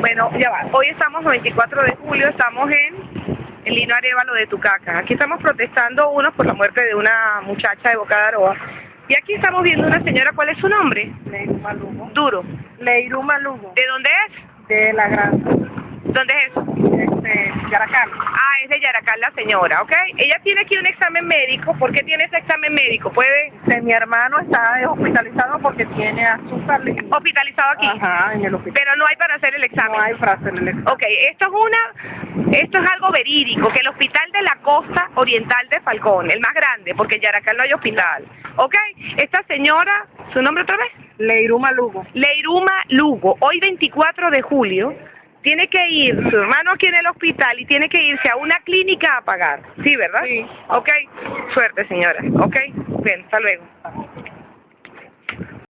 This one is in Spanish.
Bueno, ya va. Hoy estamos 24 de julio, estamos en el Lino Arevalo de Tucaca. Aquí estamos protestando unos por la muerte de una muchacha de Boca de Aroa. Y aquí estamos viendo una señora, ¿cuál es su nombre? Leiruma Lugo. Duro. Leiruma Lugo, ¿De dónde es? de la gran, ¿Dónde es eso? Yaracal. Ah, es de Yaracal la señora, ¿ok? Ella tiene aquí un examen médico. ¿Por qué tiene ese examen médico? ¿Puede mi hermano está hospitalizado porque tiene azúcar. hospitalizado aquí? Ajá, en el hospital. Pero no hay para hacer el examen. No hay frase en el examen. Ok, esto es una, esto es algo verídico, que el hospital de la costa oriental de Falcón, el más grande, porque en Yaracal no hay hospital. Ok, esta señora, ¿su nombre otra vez? Leiruma Lugo. Leiruma Lugo, hoy 24 de julio, tiene que ir, su hermano aquí en el hospital y tiene que irse a una clínica a pagar. Sí, ¿verdad? Sí. Ok, suerte señora. Ok, bien, hasta luego.